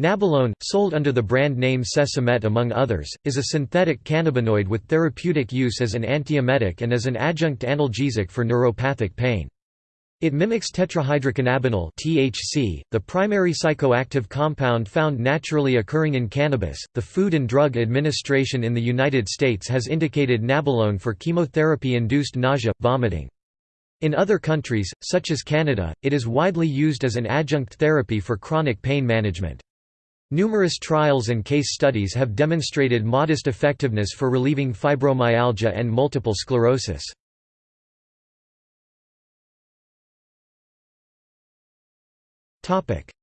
Nabilone, sold under the brand name Cesamet among others, is a synthetic cannabinoid with therapeutic use as an antiemetic and as an adjunct analgesic for neuropathic pain. It mimics tetrahydrocannabinol (THC), the primary psychoactive compound found naturally occurring in cannabis. The Food and Drug Administration in the United States has indicated Nabilone for chemotherapy-induced nausea, vomiting. In other countries, such as Canada, it is widely used as an adjunct therapy for chronic pain management. Numerous trials and case studies have demonstrated modest effectiveness for relieving fibromyalgia and multiple sclerosis.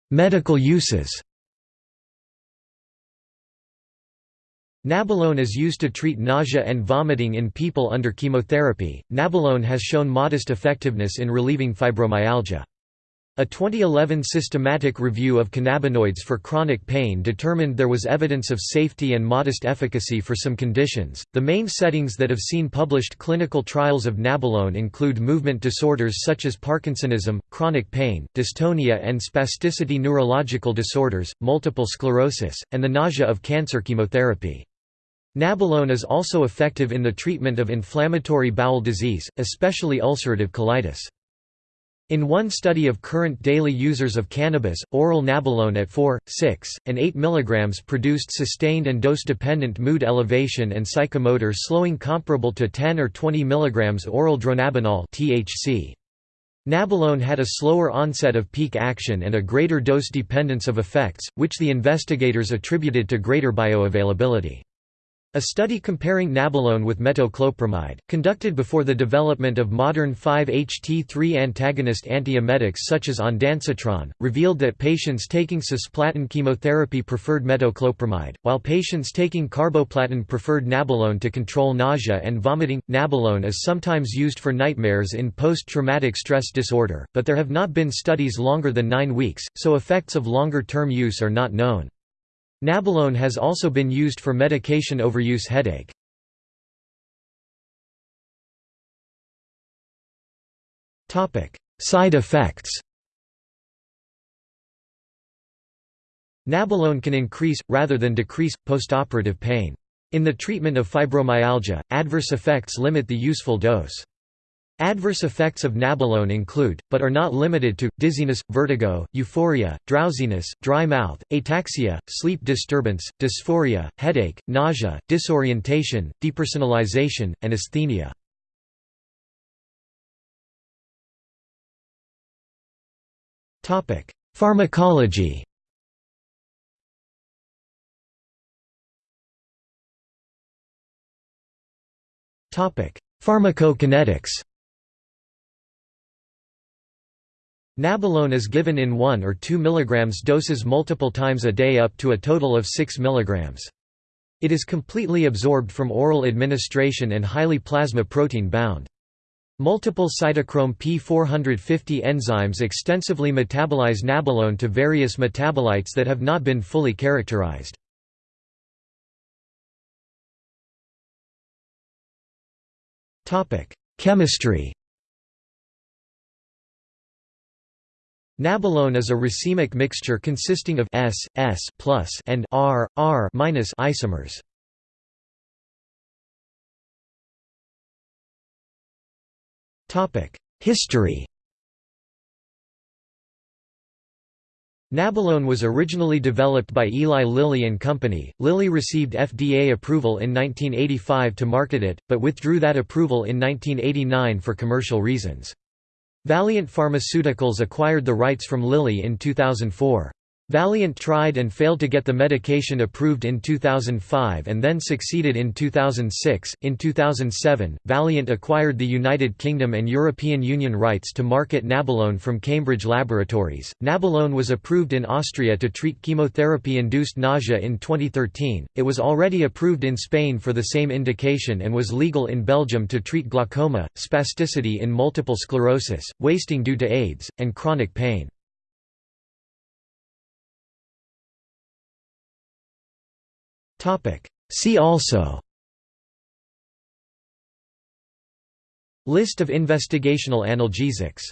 Medical uses Nabilone is used to treat nausea and vomiting in people under chemotherapy. Nabilone has shown modest effectiveness in relieving fibromyalgia. A 2011 systematic review of cannabinoids for chronic pain determined there was evidence of safety and modest efficacy for some conditions. The main settings that have seen published clinical trials of nabilone include movement disorders such as Parkinsonism, chronic pain, dystonia and spasticity, neurological disorders, multiple sclerosis, and the nausea of cancer chemotherapy. Nabilone is also effective in the treatment of inflammatory bowel disease, especially ulcerative colitis. In one study of current daily users of cannabis, oral nabilone at 4, 6, and 8 mg produced sustained and dose-dependent mood elevation and psychomotor slowing comparable to 10 or 20 mg oral dronabinol THC. Nabilone had a slower onset of peak action and a greater dose dependence of effects, which the investigators attributed to greater bioavailability. A study comparing nabilone with metoclopramide, conducted before the development of modern 5-HT3 antagonist antiemetics such as ondansetron, revealed that patients taking cisplatin chemotherapy preferred metoclopramide, while patients taking carboplatin preferred nabilone to control nausea and vomiting. Nabilone is sometimes used for nightmares in post-traumatic stress disorder, but there have not been studies longer than nine weeks, so effects of longer-term use are not known. Nabilone has also been used for medication overuse headache. Side effects Nabilone can increase, rather than decrease, postoperative pain. In the treatment of fibromyalgia, adverse effects limit the useful dose. Adverse effects of nabilone include, but are not limited to, dizziness, vertigo, euphoria, drowsiness, dry mouth, ataxia, sleep disturbance, dysphoria, headache, nausea, disorientation, depersonalization, and asthenia. Pharmacology Pharmacokinetics Nabilone is given in 1 or 2 mg doses multiple times a day up to a total of 6 mg. It is completely absorbed from oral administration and highly plasma protein bound. Multiple cytochrome P450 enzymes extensively metabolize nabilone to various metabolites that have not been fully characterized. Chemistry Nabilone is a racemic mixture consisting of S, S plus and R, R minus isomers. History Nabilone was originally developed by Eli Lilly and Company. Lilly received FDA approval in 1985 to market it, but withdrew that approval in 1989 for commercial reasons. Valeant Pharmaceuticals acquired the rights from Lilly in 2004. Valeant tried and failed to get the medication approved in 2005 and then succeeded in 2006. In 2007, Valeant acquired the United Kingdom and European Union rights to market Nabilone from Cambridge Laboratories. Nabilone was approved in Austria to treat chemotherapy induced nausea in 2013. It was already approved in Spain for the same indication and was legal in Belgium to treat glaucoma, spasticity in multiple sclerosis, wasting due to AIDS, and chronic pain. See also. List of investigational analgesics